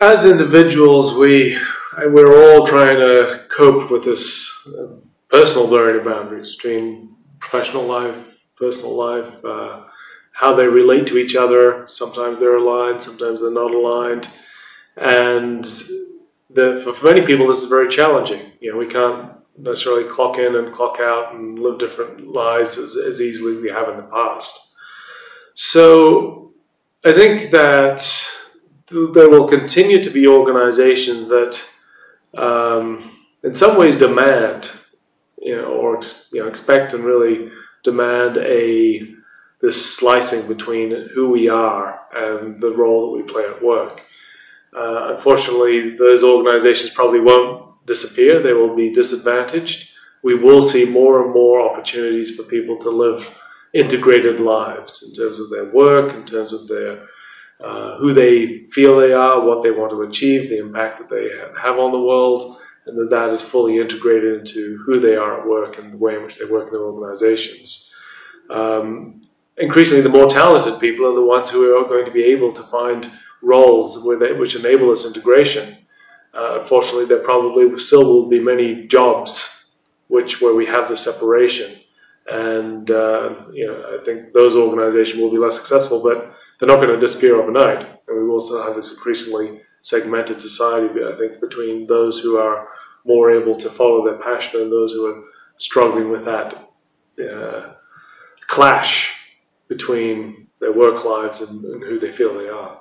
as individuals, we we're all trying to cope with this uh, personal blurring of boundaries between professional life, personal life, uh, how they relate to each other. Sometimes they're aligned, sometimes they're not aligned, and the, for, for many people, this is very challenging. You know, we can't necessarily clock in and clock out and live different lives as, as easily as we have in the past. So I think that there will continue to be organizations that, um, in some ways, demand, you know, or you know, expect and really demand a this slicing between who we are and the role that we play at work. Uh, unfortunately, those organizations probably won't disappear. They will be disadvantaged. We will see more and more opportunities for people to live integrated lives in terms of their work, in terms of their uh, who they feel they are, what they want to achieve, the impact that they have on the world, and that that is fully integrated into who they are at work and the way in which they work in their organizations. Um, increasingly, the more talented people are the ones who are going to be able to find roles which enable this integration. Uh, unfortunately, there probably still will be many jobs which where we have the separation, and uh, you know I think those organizations will be less successful, but they're not going to disappear overnight. And we still have this increasingly segmented society, I think, between those who are more able to follow their passion and those who are struggling with that uh, clash between their work lives and, and who they feel they are.